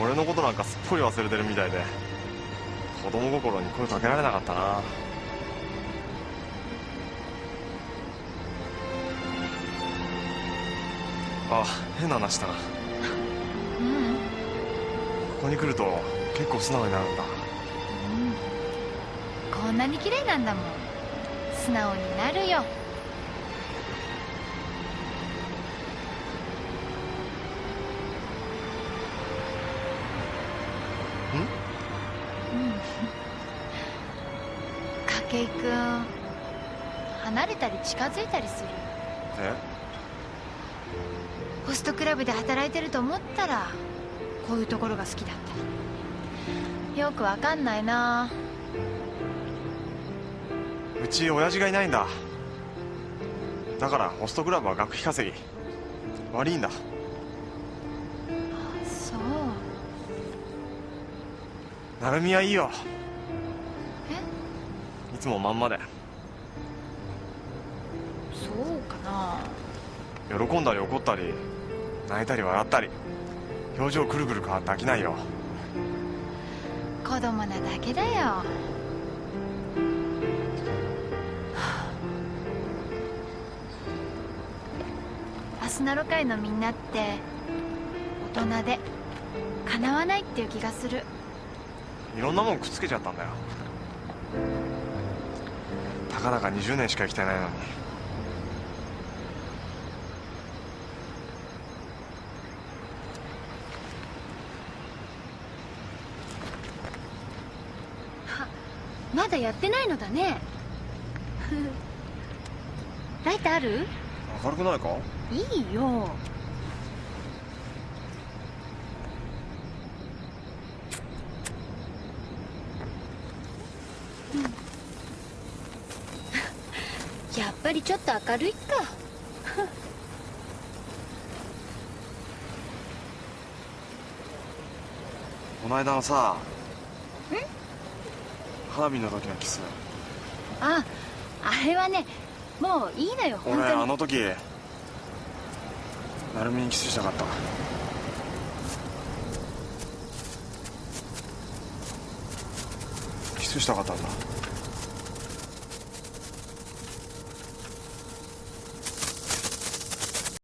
俺のことなんかすっぽり忘れてるみたいで子供心に声かけられなかったな。あ変な話したな。うん。うんここに来ると結構素直になるんだ。こんなに綺麗なんだもん。素直になるよ筧君離れたり近づいたりする。え？ホストクラブで働いてると思ったらこういうところが好きだった。よくわかんないな。うち親父がいないんだ。だからホストクラブは学費稼ぎ。悪いんだ。そう。成海はいいよ。えいつもまんまで。そうかな。喜んだり怒ったり泣いたり笑ったり。表情くるくる変わって飽きないよ。子供なだけだよ。はあアスナロ会のみんなって大人でかなわないっていう気がする。いろんなもんくっつけちゃったんだよたかだか20年しか生きてないのに。まだやってないのだね。ライトある？明るくないか？いいようんやっぱりちょっと明るいか。この間のさ花火の時のキス。ああれはねもういいのよ本俺あの時成海にキスしたかった。キスしたかったんだ